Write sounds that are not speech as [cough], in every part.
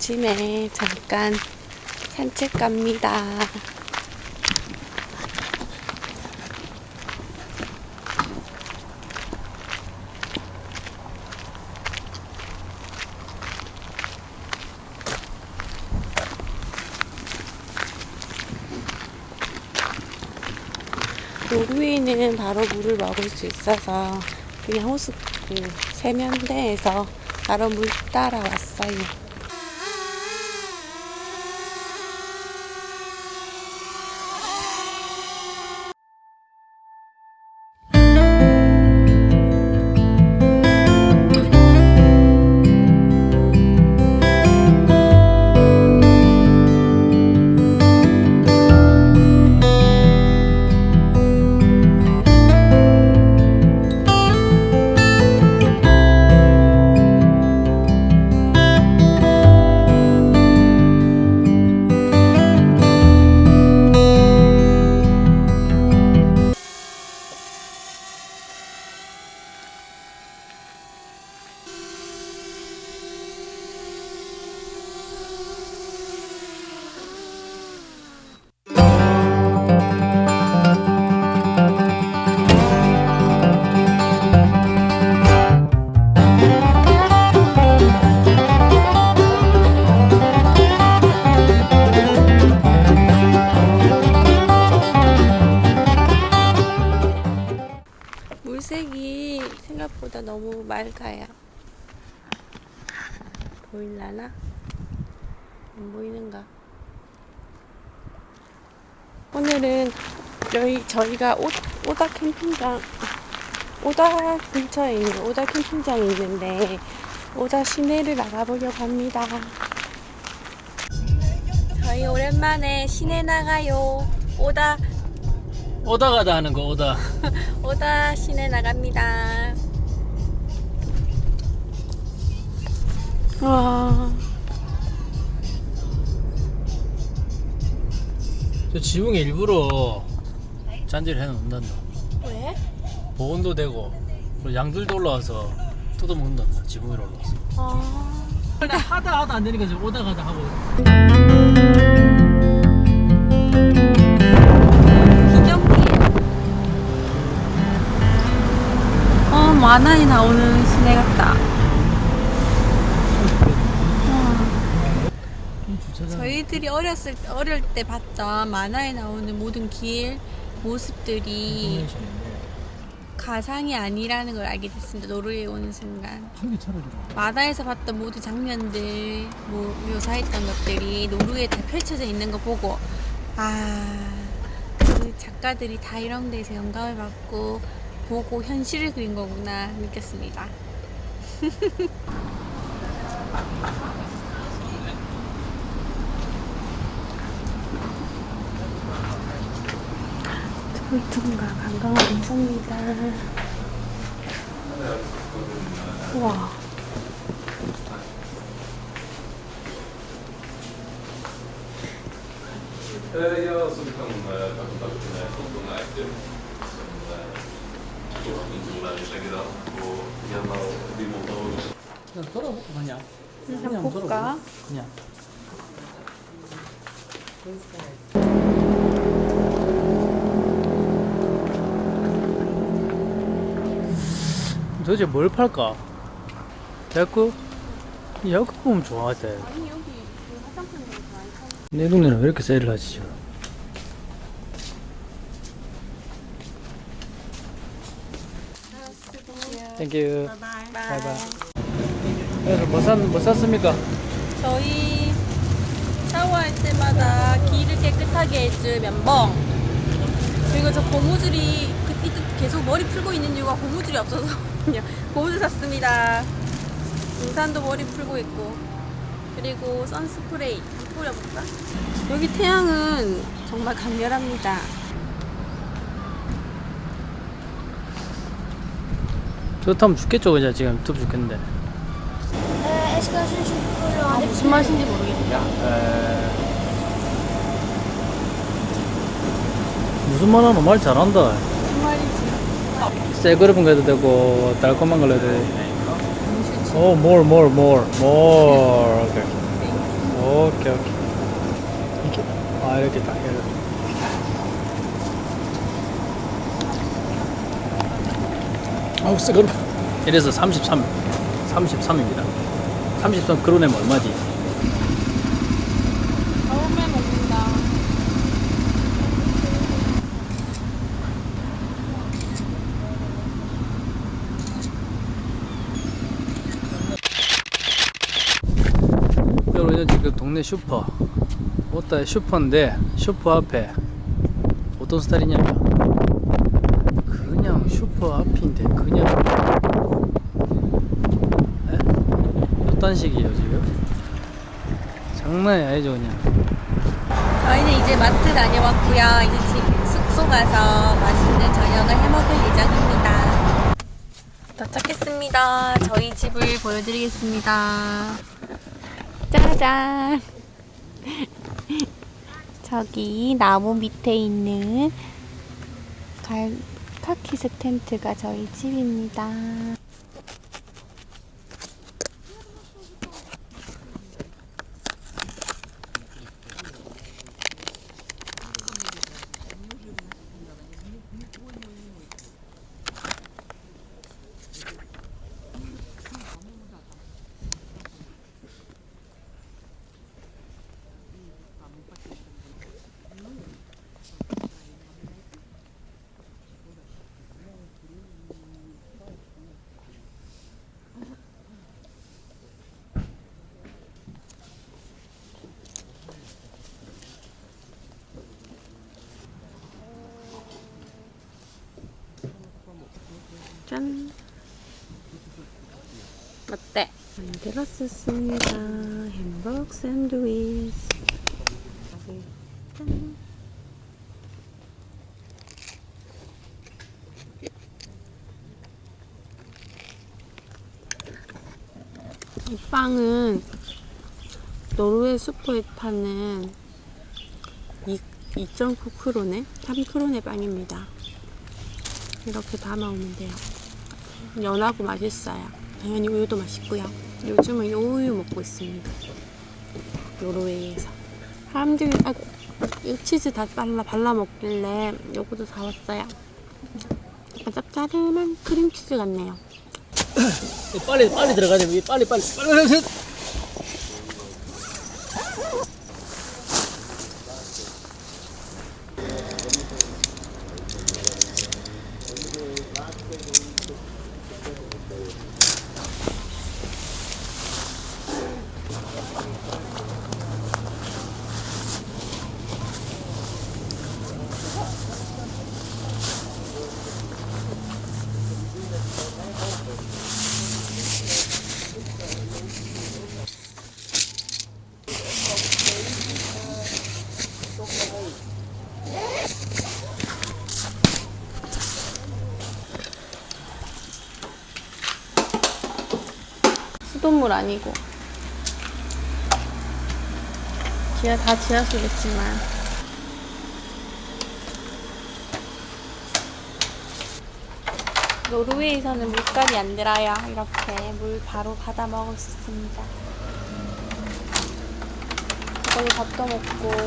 아침에 잠깐 산책 갑니다. 노르웨이는 바로 물을 먹을 수 있어서 그냥 호수 그 세면대에서 바로 물 따라 왔어요. 맑아요. 보일라나? 안 보이는가? 오늘은 저희, 저희가 오, 오다 캠핑장, 오다 근처에 있는 오다 캠핑장이 있는데, 오다 시내를 나가보려고 합니다. 저희 오랜만에 시내 나가요. 오다, 오다 가다 하는 거 오다 [laughs] 오다 시내 나갑니다. 와, 저 지붕에 일부러 잔디를 해놓는단다 왜? 보온도 되고 그리고 양들도 올라와서 뜯어먹는단다 지붕 위로 올라와서 아, 하다 하다 안 되니까 지금 오다 가다 하고. 어, 만화에 나오는 시내 같다. 이 저희들이 어렸을 때- 어릴 때 봤던 만화에 나오는 모든 길 모습들이 가상이 아니라는 걸 알게 됐습니다. 노르웨이 오는 순간. 만화에서 봤던 모든 장면들, 뭐 묘사했던 것들이 노르웨이에 다 펼쳐져 있는 거 보고 아, 그 작가들이 다 이런 데서 영감을 받고 보고 현실을 그린 거구나 느꼈습니다. [laughs] 통통과 관광을 했습니다. 와. Eh, Jag som kan eh, ta kontakt med kontorna efter. Som eh, då inte lär sig grann och gärna vi måste ha också. 그냥 돌아보고 그냥 한번 볼까? 그냥 도대체 뭘 팔까? 야구? 야구 보면 좋아하대 아니 여기 그내 동네는 왜 이렇게 세일을 하지 지금? thank you bye bye 그래서 뭐, 샀, 뭐 샀습니까? 저희 샤워할 때마다 귀를 깨끗하게 해줄 면봉 그리고 저 고무줄이 그, 이- 계속 머리 풀고 있는 이유가 고무줄이 없어서 그냥 고무줄 샀습니다. 등산도 머리 풀고 있고. 그리고 선스프레이 뿌려볼까? 여기 태양은 정말 강렬합니다. 좋다면 죽겠죠 그냥 지금 덥 죽겠는데. 아, 무슨 맛인지 모르겠다. 무슨 말 하노 말 잘한다 새 그릇은 해도 되고 달콤한 걸 해도 음식 오, more, more, more, more. 오케이. 오케이, 오케이. 이렇게, 아, 이렇게 딱, 이렇게. 아우, 쓰거라. 이래서 33, 33입니다. 33 그로네면 얼마지? 처음에 먹는다. 여러분 지금 동네 슈퍼 오따 슈퍼인데 슈퍼 앞에 어떤 스타일이냐면 그냥 슈퍼 앞인데 그냥 에? 어떤 식이에요 지금? 장난이 아니죠 그냥 저희는 이제 마트 다녀왔고요. 이제 집 숙소 가서 맛있는 저녁을 해 먹을 예정입니다. 도착했습니다. 저희 집을 보여드리겠습니다. 짜잔! [laughs] 저기 나무 밑에 있는 갈, 카키스 텐트가 저희 집입니다. 짠! 어때? 만들었었습니다. 햄버거 샌드위치. 짠! 이 빵은 노르웨이 슈퍼에 파는 2.9크로네? 3크로네 빵입니다. 이렇게 담아오면 돼요. 연하고 맛있어요. 당연히 우유도 맛있고요. 요즘은 이 우유 먹고 있습니다. 노르웨이에서. 사람들이 아이고 이 치즈 다 발라 발라 먹길래 요것도 사왔어요. 약간 짭짤한 크림치즈 같네요. 빨리 빨리 들어가야 돼 빨리 빨리 빨리 빨리 수돗물 아니고 지하 다 지하수겠지만 노르웨이에서는 물감이 안 들어요. 이렇게 물 바로 받아 먹을 수 있습니다. 거기 밥도 먹고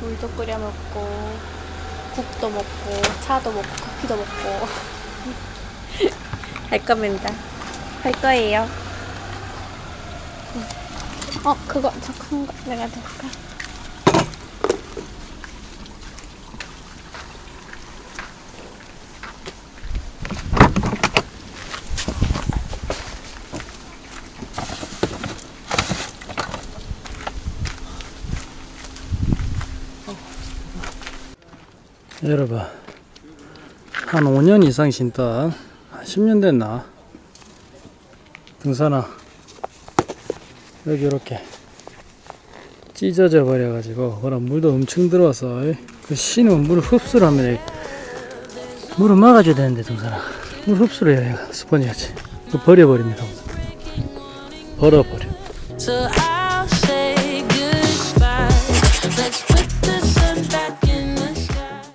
물도 끓여 먹고 국도 먹고 차도 먹고 커피도 먹고 [laughs] 할 겁니다. 할 거예요. 어, 그거 저 큰 거 내가 넣을까? 여러분 한 5년 이상 신다. 한 10년 됐나? 등산화 여기 이렇게 찢어져 버려 가지고 그럼 물도 엄청 들어와서 그 신으면 물 흡수를 하면 물을 막아줘야 되는데 등산화 물 흡수를 해야 스펀지 같이. 그거 버려버립니다. 버려버려